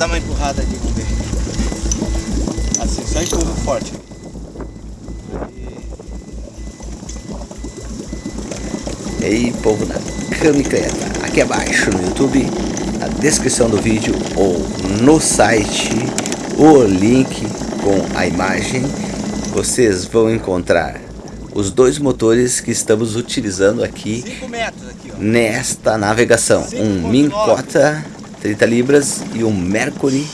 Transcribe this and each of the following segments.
dar uma empurrada ali, vamos ver. Assim, só empurra forte. E aí, povo da Camicleta, aqui abaixo no YouTube, na descrição do vídeo ou no site, o link com a imagem, vocês vão encontrar os dois motores que estamos utilizando aqui, aqui nesta navegação. Um Mincota 30 libras e um Mercury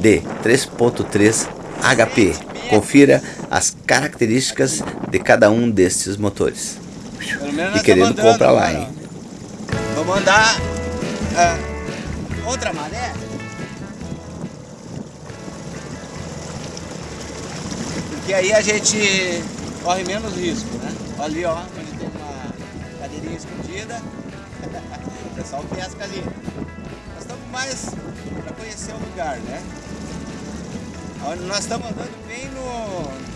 de 3.3 HP. Confira as características de cada um destes motores e querendo comprar lá, hein? Vou mandar é, outra maré. Porque aí a gente corre menos risco, né? Ali, ó, onde tem uma cadeirinha escondida. o pessoal pesca ali. Mais para conhecer o lugar, né? Nós estamos andando bem no,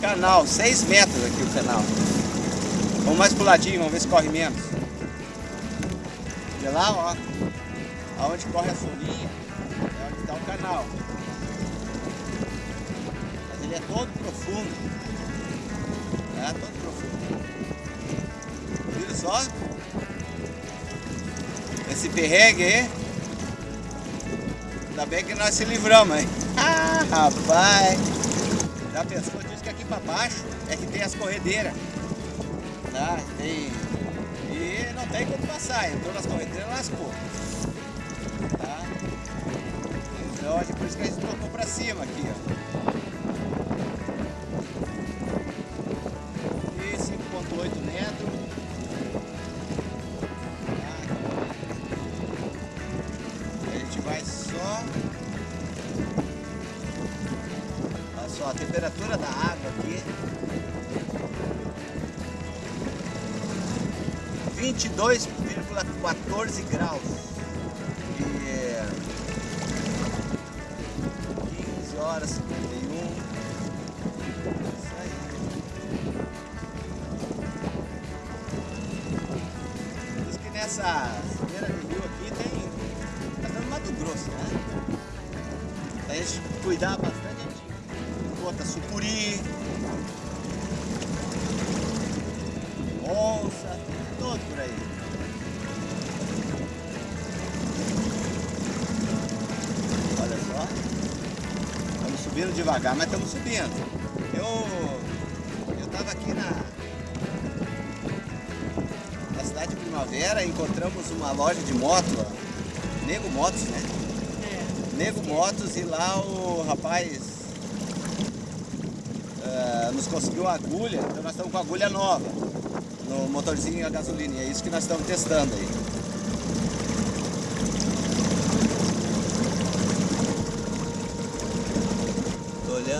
canal, 6 metros aqui o canal. Vamos mais pro ladinho, vamos ver se corre menos. De lá, ó, aonde corre a solinha, é onde está o canal. Mas ele é todo profundo. É, todo profundo. Viram só? Esse perrengue aí. Ainda bem que nós se livramos, hein? Ah, rapaz! Já pensou disso que aqui para baixo é que tem as corredeiras. Tá? Tem... E não tem como passar, entrou nas corredeiras lascou. Tá? Então, por isso que a gente colocou para cima aqui, ó. 22,14 graus. E 15 horas 51 isso aí. Diz que nessa beira de rio aqui tem tá dando Mato Grosso né? A gente cuidar bastante conta sucuri, devagar, mas estamos subindo. Eu eu estava aqui na, na cidade de Primavera, encontramos uma loja de moto, ó, Nego Motos, né? É. Nego Motos e lá o rapaz uh, nos conseguiu uma agulha, então nós estamos com agulha nova no motorzinho a gasolina, e é isso que nós estamos testando aí.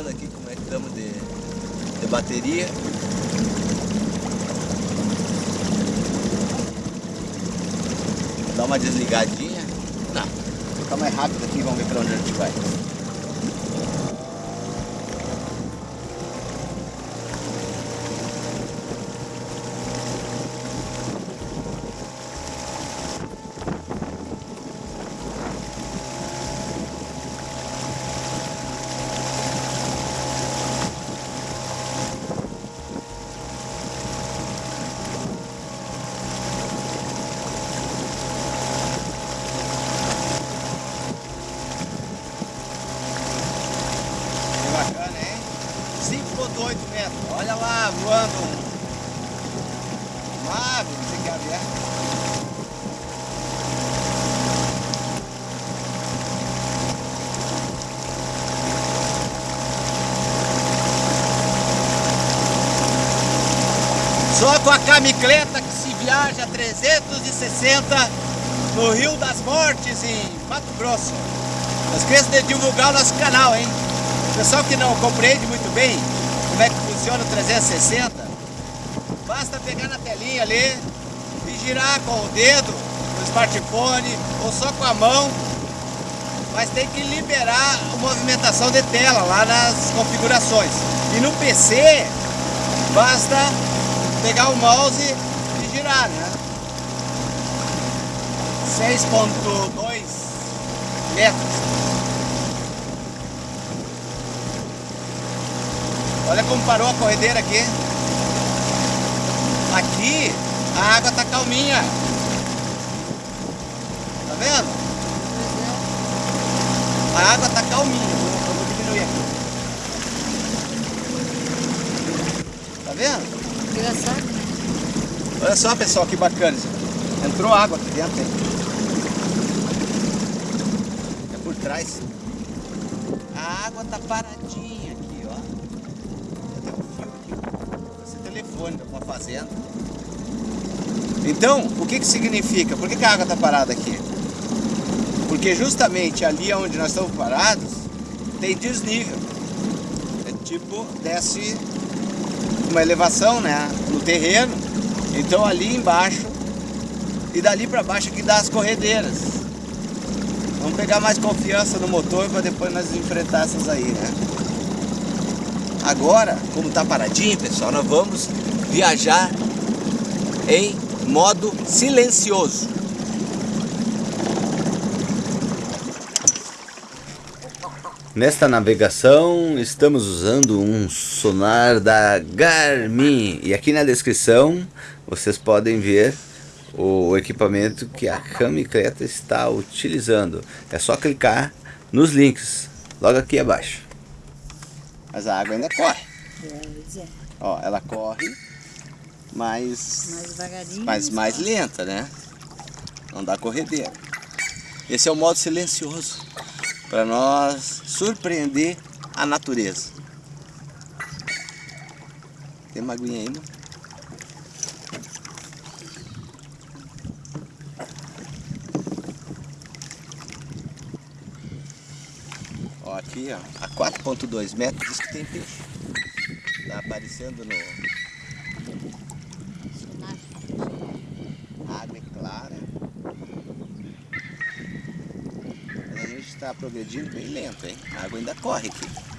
Olhando aqui como é que estamos de, de bateria. Dar uma desligadinha. Não, vou ficar mais rápido aqui, vamos ver para onde a gente vai. bacana, hein? 5.8 metros. Olha lá, voando uma ave, não sei que ave é. Só com a camicleta que se viaja 360 no Rio das Mortes, em Mato Grosso. Não esqueça de divulgar o nosso canal, hein? Pessoal que não compreende muito bem como é que funciona o 360, basta pegar na telinha ali e girar com o dedo no smartphone ou só com a mão, mas tem que liberar a movimentação de tela lá nas configurações. E no PC, basta pegar o mouse e girar, né? 6.2 metros. Olha como parou a corredeira aqui. Aqui a água tá calminha. Tá vendo? A água tá calminha. Vou diminuir aqui. Tá vendo? Engraçado, né? Olha só, pessoal, que bacana. Entrou água aqui dentro, hein? É por trás. A água tá paradinha aqui, ó. Esse telefone uma fazenda. Então, o que que significa? Por que, que a água tá parada aqui? Porque justamente ali onde nós estamos parados, tem desnível. É tipo, desce uma elevação, né? No terreno. Então ali embaixo e dali para baixo que dá as corredeiras. Vamos pegar mais confiança no motor para depois nós enfrentar essas aí, né? Agora, como tá paradinho, pessoal, nós vamos viajar em modo silencioso. Nesta navegação estamos usando um sonar da Garmin e aqui na descrição vocês podem ver o equipamento que a Camicleta está utilizando. É só clicar nos links logo aqui abaixo. Mas a água ainda corre. É. Ó, ela corre, mas Mais mas mais lenta, né? Não dá corredeira. Esse é o modo silencioso para nós surpreender a natureza. Tem uma aguinha aí, mano? Ó, aqui, ó, a 4.2 metros que tem peixe. Tá aparecendo no, a água é clara. Mas a gente está progredindo bem lento, hein? A água ainda corre aqui.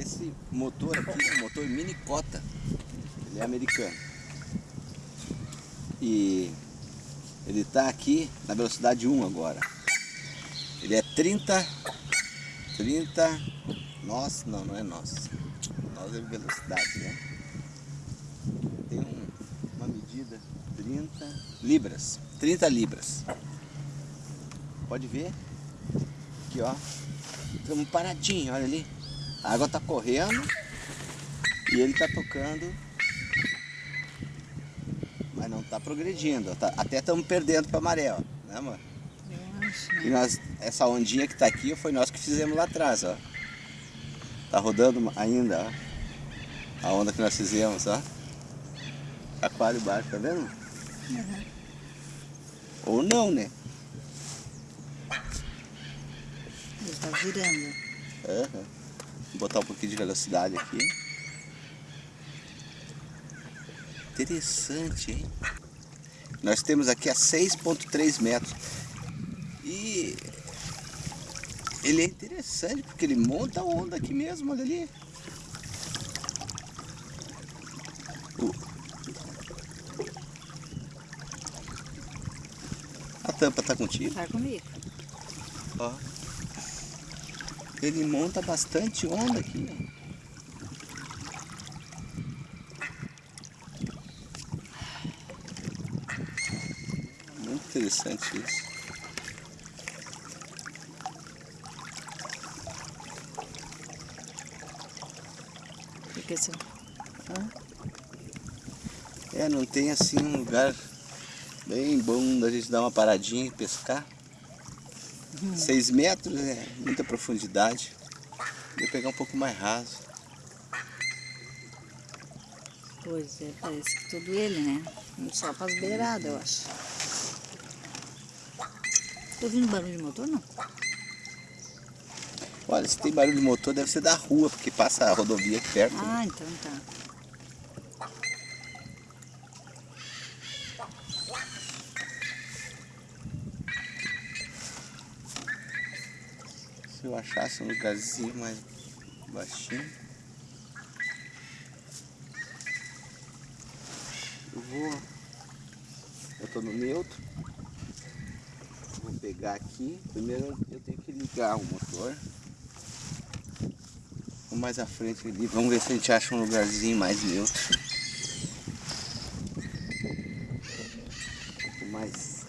Esse motor aqui é um motor mini cota. Ele é americano. E ele está aqui na velocidade 1 agora. Ele é 30. 30. Nossa, não, não é nossa. Nós é velocidade, né? Tem um- uma medida 30 libras. 30 libras. Pode ver? Aqui, ó. Estamos paradinho, olha ali. A água tá correndo e ele tá tocando, mas não tá progredindo. Tá- até estamos perdendo para maré, ó, né, amor? Eu acho? E nós, essa ondinha que tá aqui foi nós que fizemos lá atrás, ó. Tá rodando ainda, ó. A onda que nós fizemos, ó. Aquário baixo, tá vendo? Ou não, né? Ele tá virando. Aham. Vou botar um pouquinho de velocidade aqui. Interessante, hein? Nós temos aqui a 6.3 metros. E ele é interessante porque ele monta a onda aqui mesmo, olha ali. A tampa tá contigo. Tá comigo. Ó. Ele monta bastante onda aqui. ó. Muito interessante isso. Porque assim, É, não tem assim um lugar bem bom da gente dar uma paradinha e pescar. 6 metros é muita profundidade. Vou pegar um pouco mais raso. Pois é, parece que tudo ele, né? Só para as beiradas, eu acho. Tô ouvindo barulho de motor, não? Olha, se tem barulho de motor, deve ser da rua, porque passa a rodovia aqui perto. Ah, né? então tá. Achasse um lugarzinho mais baixinho. Eu vou. Eu tô no neutro. Vou pegar aqui. Primeiro eu tenho que ligar o motor. Vou mais à frente ali. Vamos ver se a gente acha um lugarzinho mais neutro. Um pouco mais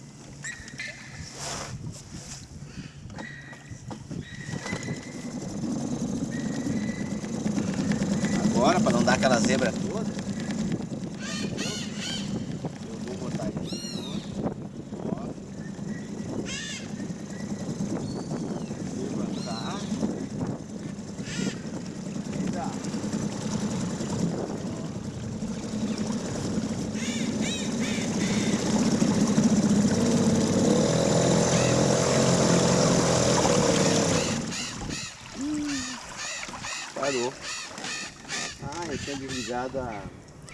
Agora, para não dar aquela zebra toda, eu vou botar ele aqui. Ó. Levantar. Virar. Parou. Eu tinha desligado a,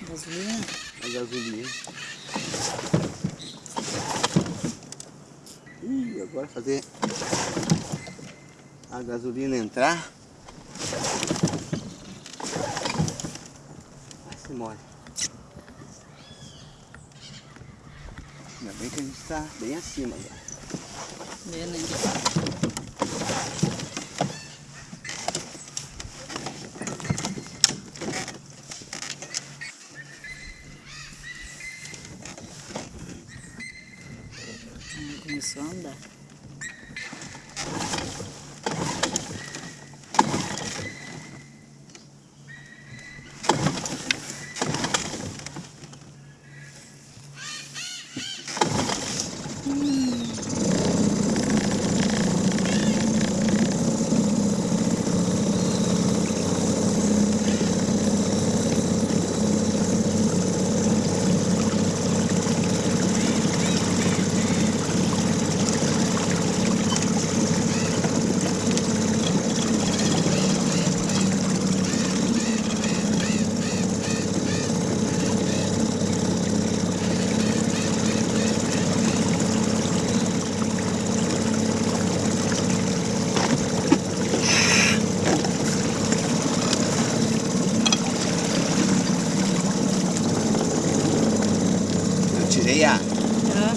Gasolina? a gasolina. Ih, agora fazer a gasolina entrar. Vai se molha. Ainda bem que a gente está bem acima agora. É, né? Ah, Começou a andar. Eu tirei a Ah,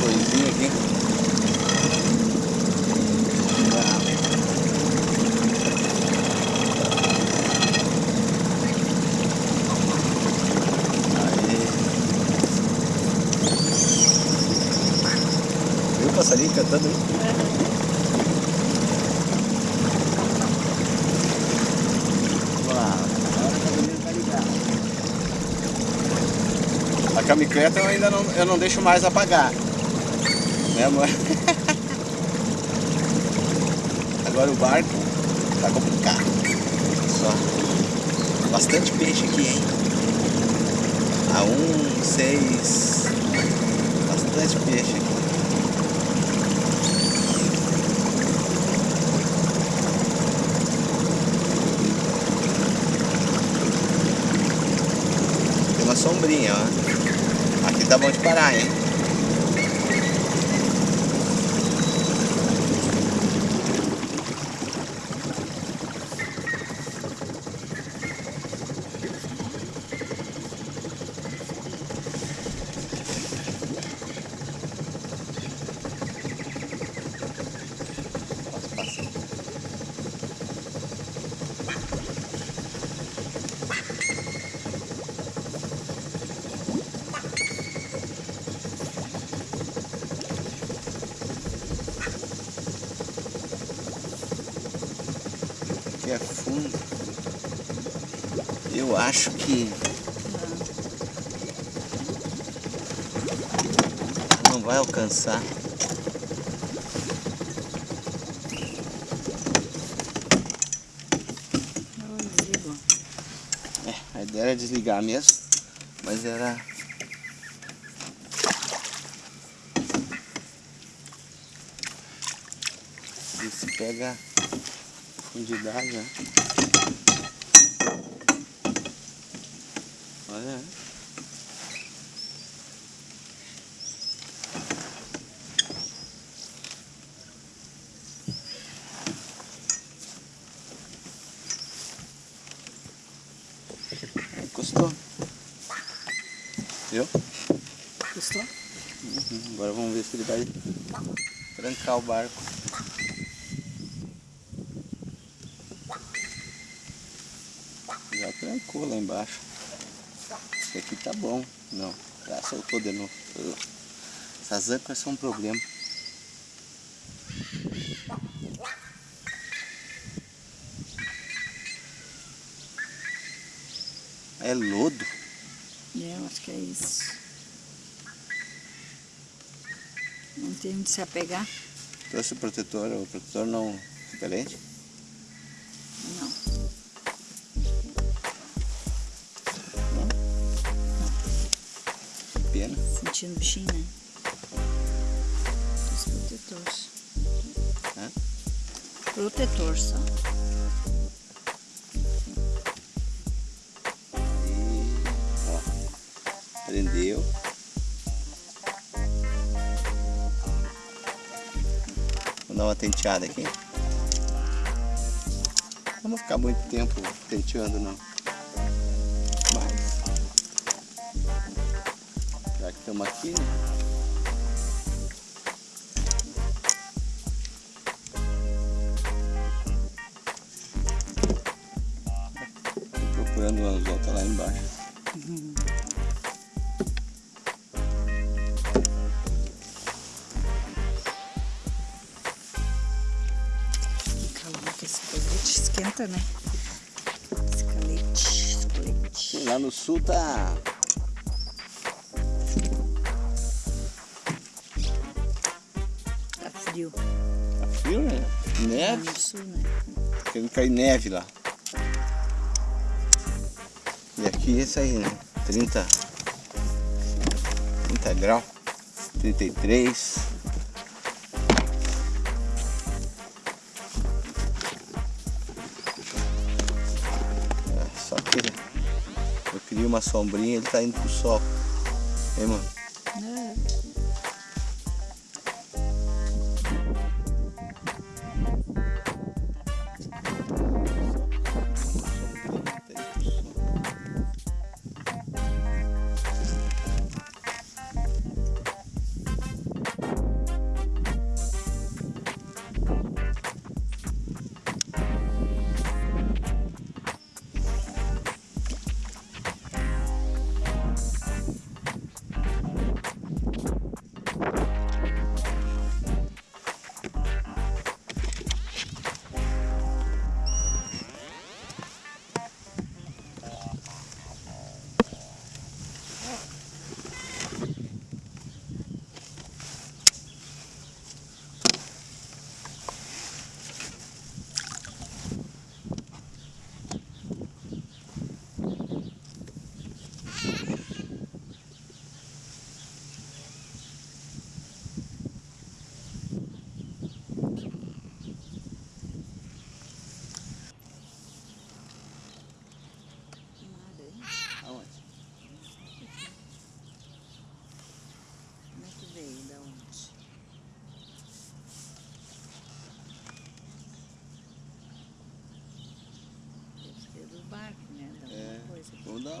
coisinha aqui. Aí. Viu o passarinho cantando aí? A camicleta eu ainda não, eu não deixo mais apagar. Né, amor? Agora o barco tá complicado. Só. Bastante peixe aqui, hein? A um, seis. Bastante peixe sombrinha, ó. Aqui tá bom de parar, hein? Passa, passa. que é fundo. Eu acho que não vai alcançar. É, a ideia era desligar mesmo, mas era... Se pega profundidade, né? Olha, Encostou. Viu? Gostou? Uhum. Agora vamos ver se ele vai trancar o barco. Já trancou lá embaixo. Esse aqui tá bom. Não, já soltou de novo. Essas âncoras são um problema. É lodo? É, acho que é isso. Não tem onde se apegar? Trouxe o protetor, o protetor não repelente? Não. Pena. Sentindo bichinho, né? Os protetores. Hã? Protetor só. Tenteada aqui. Não vou ficar muito tempo tenteando não. Mas já que estamos aqui, né? Procurando o anzol, tá lá embaixo. Esquenta, né? Esse calete, esse colete. Sim, lá no sul tá Tá frio. Tá frio, né? Lá Neve. no sul, né? Querendo cair neve lá. E aqui é isso aí, né? 30. 30 graus. 33. Queria uma sombrinha ele tá indo pro sol. Hein, mano?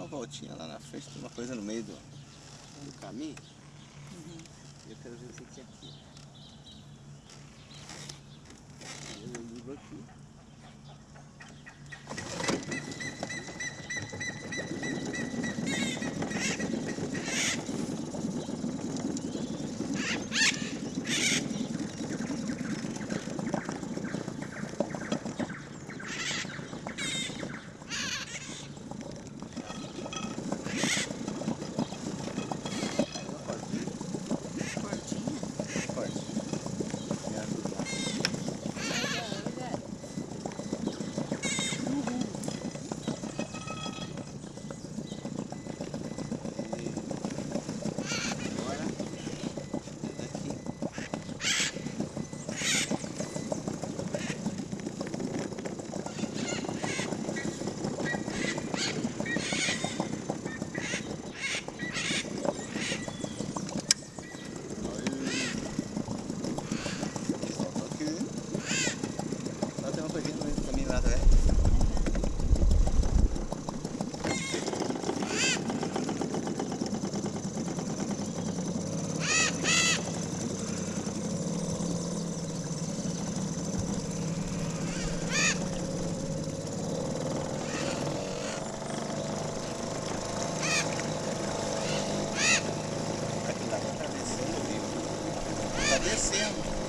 Uma voltinha lá na frente, tem uma coisa no meio do, do caminho. E eu quero ver o que é aqui. Eu livro aqui. you.